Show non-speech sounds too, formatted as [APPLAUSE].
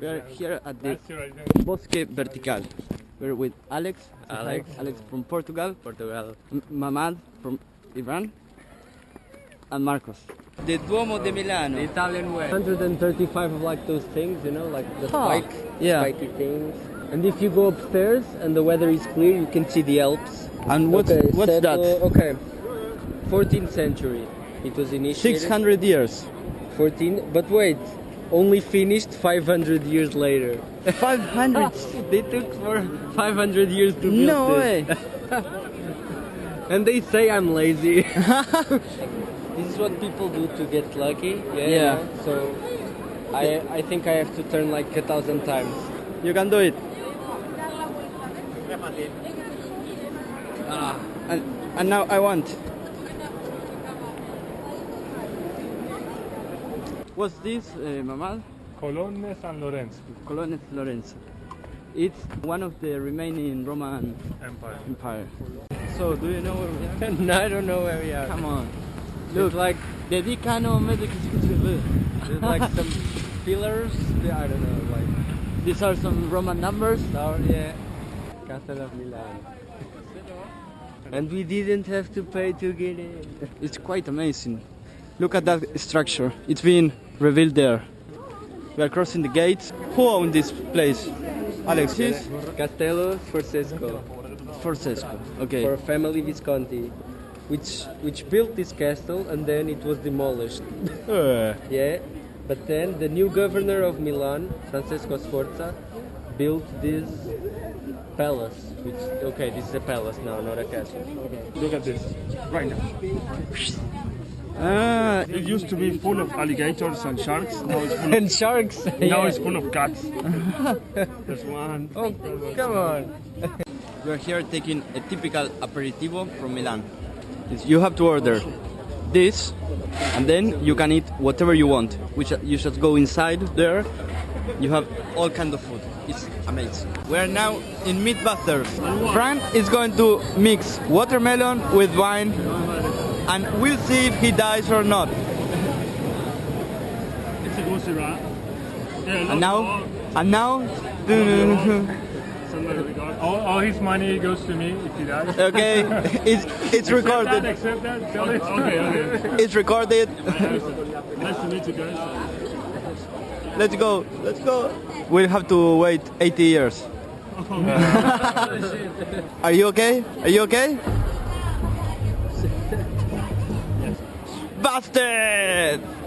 here at the That's right there. Bosque Vertical. We're with Alex. Alex. Alex from Portugal. Portugal. M- Mamad from Iran. And Marcos. The Duomo de Milano. The Italian way. 135 of like those things, you know, like the spike, Yeah. spiky things. And if you go upstairs and the weather is clear, you can see the Alps. And what's, okay, what's set- that? uh, okay, 14th century. It was initiated. 600 years. 14, but wait, only finished 500 years later. 500. [LAUGHS] they took for 500 years to build no this. way. [LAUGHS] And they say I'm lazy. [LAUGHS] this is what people do to get lucky. Yeah. you Yeah. So I I think I have to turn like a thousand times. You can do it. Ah, and, and now I want. What's this, uh, Mamad? Colonne San Lorenzo Colonne Lorenzo. It's one of the remaining Roman Empire. empire. So, do you know where we are? [LAUGHS] no, I don't know where we are. Come on. Look Look, like Dedicano Medicus. there's like [LAUGHS] some pillars. I don't know, like These are some Roman numbers. tower. Yeah. Castle of Milan. And we didn't have to pay to get in. It's quite amazing. Look at that structure. It's been revealed there. We are crossing the gates. Who owned this place? Alexis? Castello Sforzesco. Sforzesco. Okay. for a family Visconti, which which built this castle and then it was demolished. [LAUGHS] Uh, yeah, but then the new governor of Milan, Francesco Sforza, built this palace. Which okay, this is a palace now, not a castle. Okay. Look at this. Right now. Ah, It used to be full of alligators and sharks. Now it's full of, [LAUGHS] And sharks. now yeah. it's full of cats. [LAUGHS] There's one. Oh, come on. [LAUGHS] we're here taking a typical aperitivo from Milan. You have to order this, and then you can eat whatever you want. Which you should go inside there. You have all kind of food. It's amazing. We are now in meat Meatbusters. Frank is going to mix watermelon with wine, and we'll see if he dies or not. It's a goosey rat. Yeah, And now, and now. [LAUGHS] [LAUGHS] All, all his money goes to me if he dies. Okay, [LAUGHS] it's it's recorded. Accept that, accept that. It. Okay, okay. It's recorded. Nice to meet you guys. Let's go. Let's go. We'll have to wait 80 years. Oh, Are you okay? Are you okay? 張って